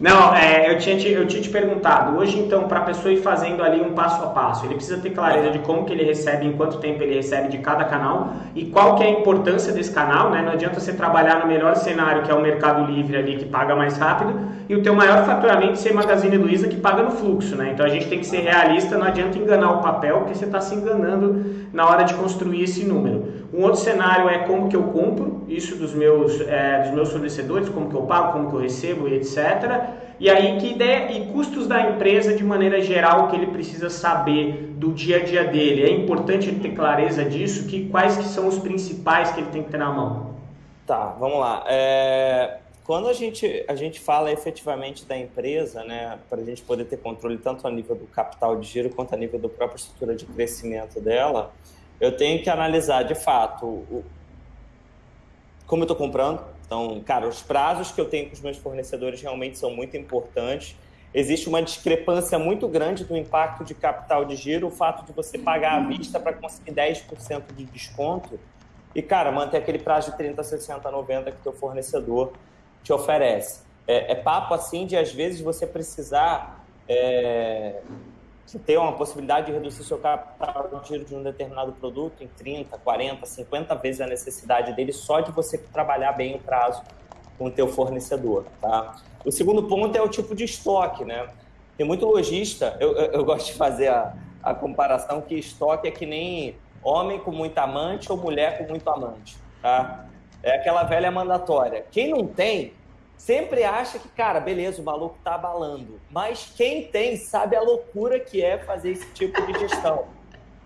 Não, é, eu, tinha te, eu tinha te perguntado, hoje então, para a pessoa ir fazendo ali um passo a passo, ele precisa ter clareza de como que ele recebe, em quanto tempo ele recebe de cada canal e qual que é a importância desse canal, né? Não adianta você trabalhar no melhor cenário, que é o Mercado Livre ali, que paga mais rápido, e o teu maior faturamento ser Magazine Luiza, que paga no fluxo, né? Então a gente tem que ser realista, não adianta enganar o papel, porque você está se enganando na hora de construir esse número. Um outro cenário é como que eu compro isso dos meus, é, dos meus fornecedores, como que eu pago, como que eu recebo e etc. E aí que ideia e custos da empresa de maneira geral que ele precisa saber do dia a dia dele. É importante ter clareza disso, que quais que são os principais que ele tem que ter na mão. Tá, vamos lá. É, quando a gente, a gente fala efetivamente da empresa, né, para a gente poder ter controle tanto a nível do capital de giro quanto a nível da própria estrutura de crescimento dela, eu tenho que analisar de fato o, como eu estou comprando. Então, cara, os prazos que eu tenho com os meus fornecedores realmente são muito importantes. Existe uma discrepância muito grande do impacto de capital de giro, o fato de você pagar à vista para conseguir 10% de desconto e, cara, manter aquele prazo de 30, 60, 90 que o teu fornecedor te oferece. É, é papo assim de, às vezes, você precisar é, ter uma possibilidade de reduzir seu capital de giro de um determinado produto em 30, 40, 50 vezes a necessidade dele só de você trabalhar bem o prazo com o teu fornecedor, tá? O segundo ponto é o tipo de estoque, né? Tem muito lojista, eu, eu, eu gosto de fazer a, a comparação que estoque é que nem homem com muito amante ou mulher com muito amante, tá? É aquela velha mandatória. Quem não tem, sempre acha que, cara, beleza, o maluco tá abalando. Mas quem tem sabe a loucura que é fazer esse tipo de gestão.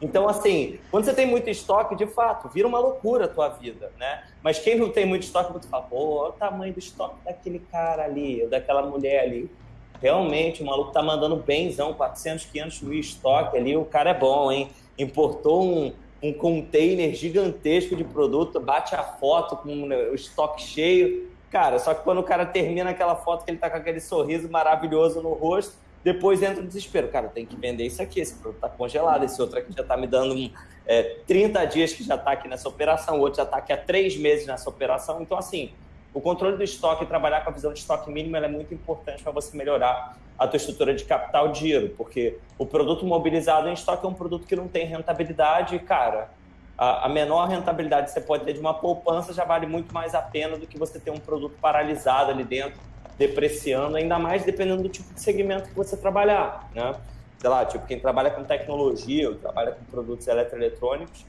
Então, assim, quando você tem muito estoque, de fato, vira uma loucura a tua vida, né? Mas quem não tem muito estoque, você fala, pô, olha o tamanho do estoque daquele cara ali, daquela mulher ali. Realmente, o maluco tá mandando benzão, 400, 500 mil estoque ali, o cara é bom, hein? Importou um, um container gigantesco de produto, bate a foto com o estoque cheio, Cara, só que quando o cara termina aquela foto que ele tá com aquele sorriso maravilhoso no rosto, depois entra o desespero. Cara, tem que vender isso aqui, esse produto tá congelado, esse outro aqui já tá me dando é, 30 dias que já tá aqui nessa operação, o outro já tá aqui há três meses nessa operação. Então, assim, o controle do estoque trabalhar com a visão de estoque mínimo é muito importante para você melhorar a tua estrutura de capital de giro, porque o produto mobilizado em estoque é um produto que não tem rentabilidade, cara a, menor rentabilidade que você pode ter de uma poupança já vale muito mais a pena do que você ter um produto paralisado ali dentro, depreciando, ainda mais dependendo do tipo de segmento que você trabalhar, né? Sei lá, tipo, quem trabalha com tecnologia ou trabalha com produtos eletroeletrônicos,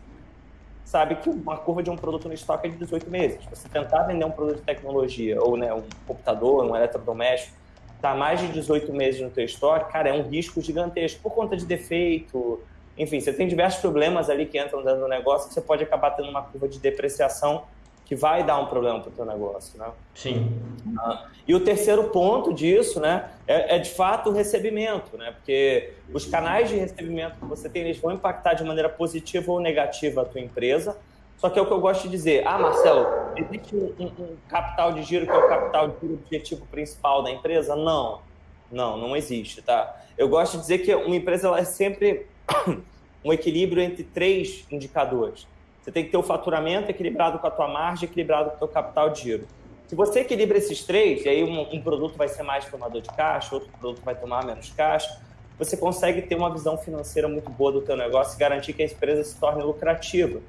sabe que uma curva de um produto no estoque é de 18 meses. Se você tentar vender um produto de tecnologia ou né, um computador, um eletrodoméstico, tá mais de 18 meses no teu estoque, cara, é um risco gigantesco por conta de defeito, enfim, você tem diversos problemas ali que entram dentro do negócio que você pode acabar tendo uma curva de depreciação que vai dar um problema para o teu negócio, né? Sim. Ah, e o terceiro ponto disso, né, é, é, de fato o recebimento, né? Porque os canais de recebimento que você tem, eles vão impactar de maneira positiva ou negativa a tua empresa. Só que é o que eu gosto de dizer. Ah, Marcelo, existe um, um, um capital de giro que é o capital de giro objetivo principal da empresa? Não. Não, não existe, tá? Eu gosto de dizer que uma empresa ela é sempre um equilíbrio entre três indicadores. Você tem que ter o faturamento equilibrado com a tua margem, equilibrado com o teu capital de giro. Se você equilibra esses três, e aí um, um produto vai ser mais tomador de caixa, outro produto vai tomar menos caixa, você consegue ter uma visão financeira muito boa do teu negócio e garantir que a empresa se torne lucrativa.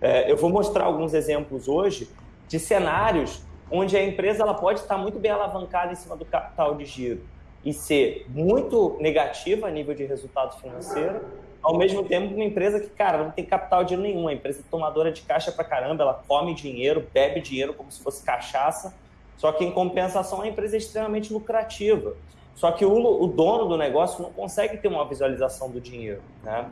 É, eu vou mostrar alguns exemplos hoje de cenários onde a empresa ela pode estar muito bem alavancada em cima do capital de giro e ser muito negativa a nível de resultado financeiro, ao mesmo tempo uma empresa que, cara, não tem capital de nenhum, a empresa tomadora de caixa pra caramba, ela come dinheiro, bebe dinheiro como se fosse cachaça, só que em compensação a empresa é extremamente lucrativa. Só que o, o dono do negócio não consegue ter uma visualização do dinheiro, né?